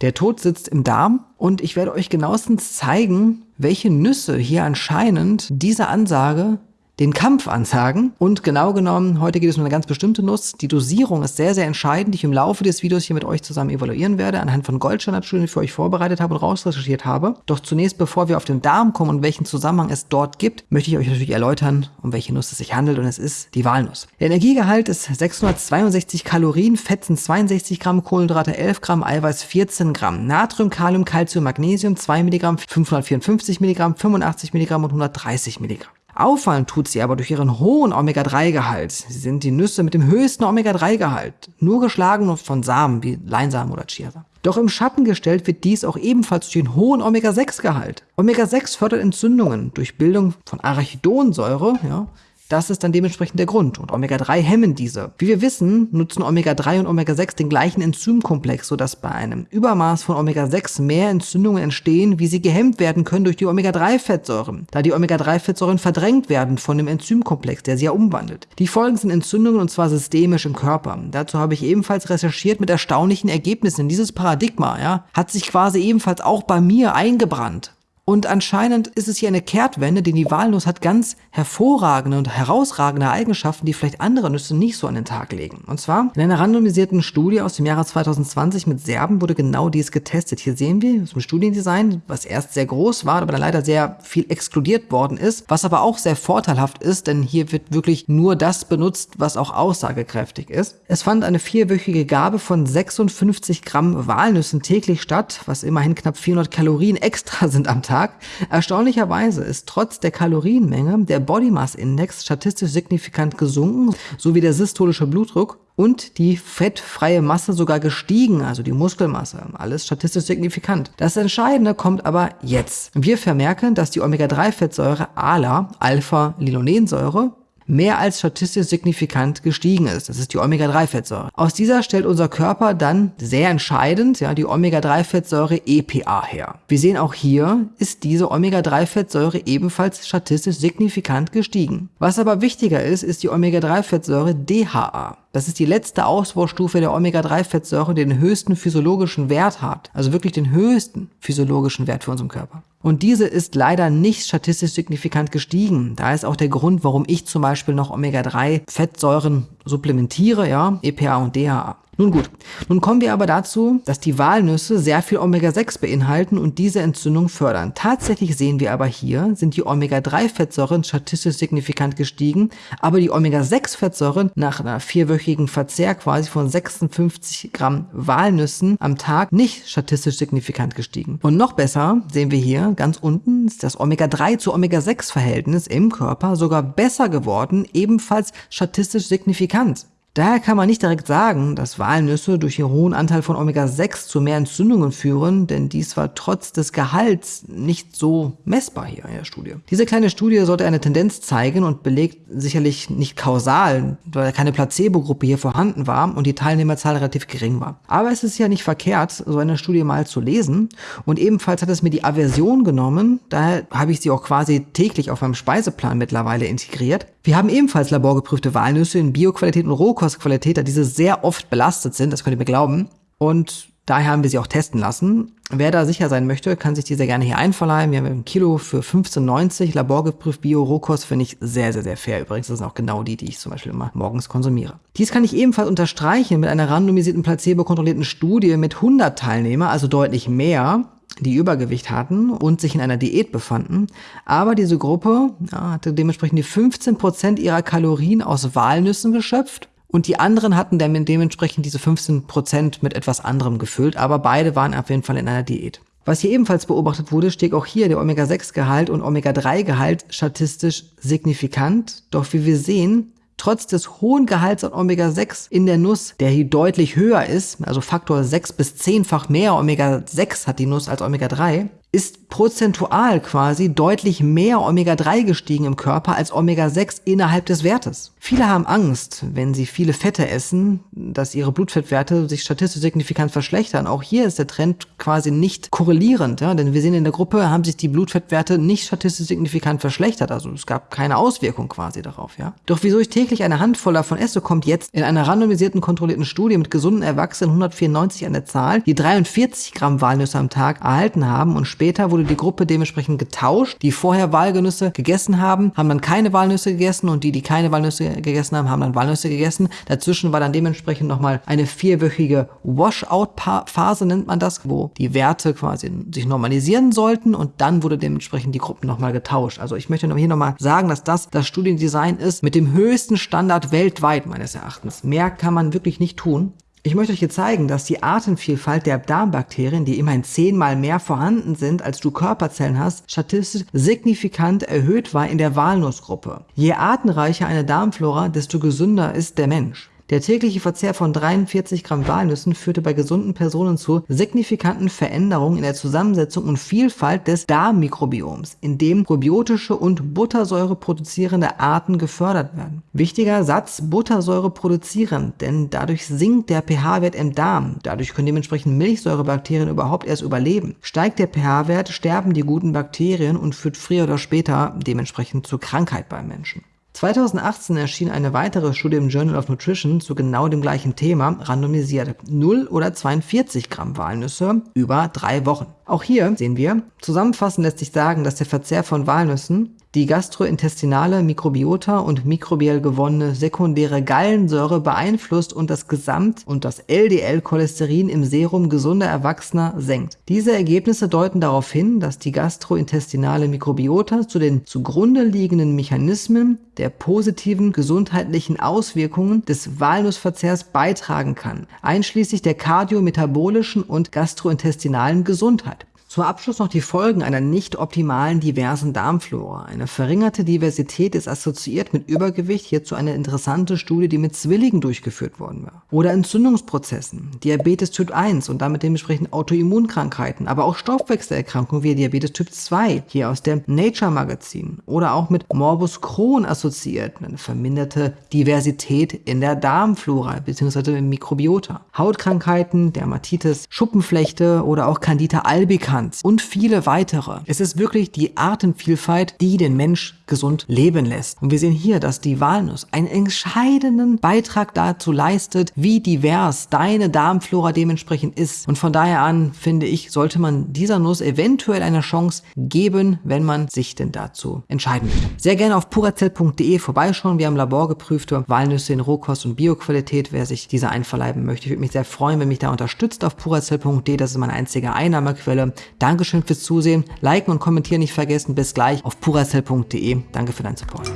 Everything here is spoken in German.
Der Tod sitzt im Darm und ich werde euch genauestens zeigen, welche Nüsse hier anscheinend diese Ansage den Kampf ansagen. Und genau genommen, heute geht es um eine ganz bestimmte Nuss. Die Dosierung ist sehr, sehr entscheidend, die ich im Laufe des Videos hier mit euch zusammen evaluieren werde, anhand von Goldstandardstudien, die ich für euch vorbereitet habe und rausrecherchiert habe. Doch zunächst, bevor wir auf den Darm kommen und welchen Zusammenhang es dort gibt, möchte ich euch natürlich erläutern, um welche Nuss es sich handelt und es ist die Walnuss. Der Energiegehalt ist 662 Kalorien, Fett sind 62 Gramm, Kohlenhydrate 11 Gramm, Eiweiß 14 Gramm, Natrium, Kalium, Calcium, Magnesium 2 Milligramm, 554 Milligramm, 85 Milligramm und 130 Milligramm. Auffallen tut sie aber durch ihren hohen Omega-3-Gehalt. Sie sind die Nüsse mit dem höchsten Omega-3-Gehalt, nur geschlagen von Samen wie Leinsamen oder Chiasamen. Doch im Schatten gestellt wird dies auch ebenfalls durch den hohen Omega-6-Gehalt. Omega-6 fördert Entzündungen durch Bildung von Arachidonsäure, ja, das ist dann dementsprechend der Grund. Und Omega-3 hemmen diese. Wie wir wissen, nutzen Omega-3 und Omega-6 den gleichen Enzymkomplex, sodass bei einem Übermaß von Omega-6 mehr Entzündungen entstehen, wie sie gehemmt werden können durch die Omega-3-Fettsäuren, da die Omega-3-Fettsäuren verdrängt werden von dem Enzymkomplex, der sie ja umwandelt. Die Folgen sind Entzündungen und zwar systemisch im Körper. Dazu habe ich ebenfalls recherchiert mit erstaunlichen Ergebnissen. Dieses Paradigma ja, hat sich quasi ebenfalls auch bei mir eingebrannt. Und anscheinend ist es hier eine Kehrtwende, denn die Walnuss hat ganz hervorragende und herausragende Eigenschaften, die vielleicht andere Nüsse nicht so an den Tag legen. Und zwar in einer randomisierten Studie aus dem Jahre 2020 mit Serben wurde genau dies getestet. Hier sehen wir zum Studiendesign, was erst sehr groß war, aber dann leider sehr viel exkludiert worden ist, was aber auch sehr vorteilhaft ist, denn hier wird wirklich nur das benutzt, was auch aussagekräftig ist. Es fand eine vierwöchige Gabe von 56 Gramm Walnüssen täglich statt, was immerhin knapp 400 Kalorien extra sind am Tag. Tag. Erstaunlicherweise ist trotz der Kalorienmenge der Body Mass Index statistisch signifikant gesunken, sowie der systolische Blutdruck und die fettfreie Masse sogar gestiegen, also die Muskelmasse. Alles statistisch signifikant. Das Entscheidende kommt aber jetzt. Wir vermerken, dass die Omega-3-Fettsäure ALA, Alpha-Linolensäure, mehr als statistisch signifikant gestiegen ist. Das ist die Omega-3-Fettsäure. Aus dieser stellt unser Körper dann sehr entscheidend ja, die Omega-3-Fettsäure EPA her. Wir sehen auch hier ist diese Omega-3-Fettsäure ebenfalls statistisch signifikant gestiegen. Was aber wichtiger ist, ist die Omega-3-Fettsäure DHA. Das ist die letzte Ausbaustufe der Omega-3-Fettsäure, die den höchsten physiologischen Wert hat. Also wirklich den höchsten physiologischen Wert für unseren Körper. Und diese ist leider nicht statistisch signifikant gestiegen. Da ist auch der Grund, warum ich zum Beispiel noch Omega-3-Fettsäuren supplementiere, ja, EPA und DHA. Nun gut, nun kommen wir aber dazu, dass die Walnüsse sehr viel Omega-6 beinhalten und diese Entzündung fördern. Tatsächlich sehen wir aber hier, sind die Omega-3-Fettsäuren statistisch signifikant gestiegen, aber die Omega-6-Fettsäuren nach einer vierwöchigen Verzehr quasi von 56 Gramm Walnüssen am Tag nicht statistisch signifikant gestiegen. Und noch besser sehen wir hier ganz unten ist das Omega-3 zu Omega-6-Verhältnis im Körper sogar besser geworden, ebenfalls statistisch signifikant. Daher kann man nicht direkt sagen, dass Walnüsse durch ihren hohen Anteil von Omega-6 zu mehr Entzündungen führen, denn dies war trotz des Gehalts nicht so messbar hier in der Studie. Diese kleine Studie sollte eine Tendenz zeigen und belegt sicherlich nicht kausal, weil keine Placebo-Gruppe hier vorhanden war und die Teilnehmerzahl relativ gering war. Aber es ist ja nicht verkehrt, so eine Studie mal zu lesen und ebenfalls hat es mir die Aversion genommen, daher habe ich sie auch quasi täglich auf meinem Speiseplan mittlerweile integriert. Wir haben ebenfalls laborgeprüfte Walnüsse in Bioqualität und Rohkostqualität, da diese sehr oft belastet sind, das könnt ihr mir glauben. Und daher haben wir sie auch testen lassen. Wer da sicher sein möchte, kann sich diese gerne hier einverleihen. Wir haben ein Kilo für 15,90. Laborgeprüft Bio Rohkost finde ich sehr, sehr, sehr fair. Übrigens, das sind auch genau die, die ich zum Beispiel immer morgens konsumiere. Dies kann ich ebenfalls unterstreichen mit einer randomisierten placebo-kontrollierten Studie mit 100 Teilnehmer, also deutlich mehr die Übergewicht hatten und sich in einer Diät befanden. Aber diese Gruppe ja, hatte dementsprechend die 15% ihrer Kalorien aus Walnüssen geschöpft und die anderen hatten dann dementsprechend diese 15% mit etwas anderem gefüllt, aber beide waren auf jeden Fall in einer Diät. Was hier ebenfalls beobachtet wurde, steht auch hier der Omega-6-Gehalt und Omega-3-Gehalt statistisch signifikant. Doch wie wir sehen, trotz des hohen Gehalts an Omega-6 in der Nuss, der hier deutlich höher ist, also Faktor 6 bis 10-fach mehr Omega-6 hat die Nuss als Omega-3, ist prozentual quasi deutlich mehr Omega-3 gestiegen im Körper als Omega-6 innerhalb des Wertes. Viele haben Angst, wenn sie viele Fette essen, dass ihre Blutfettwerte sich statistisch signifikant verschlechtern. Auch hier ist der Trend quasi nicht korrelierend, ja? denn wir sehen in der Gruppe, haben sich die Blutfettwerte nicht statistisch signifikant verschlechtert. Also es gab keine Auswirkung quasi darauf. Ja? Doch wieso ich täglich eine Handvoll davon esse, kommt jetzt in einer randomisierten, kontrollierten Studie mit gesunden Erwachsenen 194 an der Zahl, die 43 Gramm Walnüsse am Tag erhalten haben und später wurde die Gruppe dementsprechend getauscht. Die vorher Walnüsse gegessen haben, haben dann keine Walnüsse gegessen und die, die keine Walnüsse gegessen haben, haben dann Walnüsse gegessen. Dazwischen war dann dementsprechend nochmal eine vierwöchige Washout-Phase, nennt man das, wo die Werte quasi sich normalisieren sollten und dann wurde dementsprechend die Gruppen nochmal getauscht. Also ich möchte hier nochmal sagen, dass das das Studiendesign ist mit dem höchsten Standard weltweit meines Erachtens. Mehr kann man wirklich nicht tun. Ich möchte euch hier zeigen, dass die Artenvielfalt der Darmbakterien, die immerhin zehnmal mehr vorhanden sind, als du Körperzellen hast, statistisch signifikant erhöht war in der Walnussgruppe. Je artenreicher eine Darmflora, desto gesünder ist der Mensch. Der tägliche Verzehr von 43 Gramm Walnüssen führte bei gesunden Personen zu signifikanten Veränderungen in der Zusammensetzung und Vielfalt des Darmmikrobioms, in dem probiotische und Buttersäure produzierende Arten gefördert werden. Wichtiger Satz, Buttersäure produzieren, denn dadurch sinkt der pH-Wert im Darm. Dadurch können dementsprechend Milchsäurebakterien überhaupt erst überleben. Steigt der pH-Wert, sterben die guten Bakterien und führt früher oder später dementsprechend zur Krankheit beim Menschen. 2018 erschien eine weitere Studie im Journal of Nutrition zu genau dem gleichen Thema, randomisiert 0 oder 42 Gramm Walnüsse über drei Wochen. Auch hier sehen wir, zusammenfassend lässt sich sagen, dass der Verzehr von Walnüssen die gastrointestinale Mikrobiota und mikrobiell gewonnene sekundäre Gallensäure beeinflusst und das Gesamt- und das LDL-Cholesterin im Serum gesunder Erwachsener senkt. Diese Ergebnisse deuten darauf hin, dass die gastrointestinale Mikrobiota zu den zugrunde liegenden Mechanismen der positiven gesundheitlichen Auswirkungen des Walnussverzehrs beitragen kann, einschließlich der kardiometabolischen und gastrointestinalen Gesundheit. Zum Abschluss noch die Folgen einer nicht optimalen diversen Darmflora. Eine verringerte Diversität ist assoziiert mit Übergewicht, hierzu eine interessante Studie, die mit Zwillingen durchgeführt worden war. Oder Entzündungsprozessen, Diabetes Typ 1 und damit dementsprechend Autoimmunkrankheiten, aber auch Stoffwechselerkrankungen wie Diabetes Typ 2, hier aus dem Nature Magazin. Oder auch mit Morbus Crohn assoziiert, eine verminderte Diversität in der Darmflora bzw. im Mikrobiota. Hautkrankheiten, Dermatitis, Schuppenflechte oder auch Candida albicans Distanz und viele weitere. Es ist wirklich die Artenvielfalt, die den Mensch gesund leben lässt. Und wir sehen hier, dass die Walnuss einen entscheidenden Beitrag dazu leistet, wie divers deine Darmflora dementsprechend ist. Und von daher an, finde ich, sollte man dieser Nuss eventuell eine Chance geben, wenn man sich denn dazu entscheiden möchte. Sehr gerne auf purazell.de vorbeischauen. Wir haben laborgeprüfte Walnüsse in Rohkost und Bioqualität, wer sich diese einverleiben möchte. Ich würde mich sehr freuen, wenn mich da unterstützt auf purazell.de. Das ist meine einzige Einnahmequelle. Dankeschön fürs Zusehen. Liken und kommentieren nicht vergessen. Bis gleich auf puracell.de. Danke für deinen Support.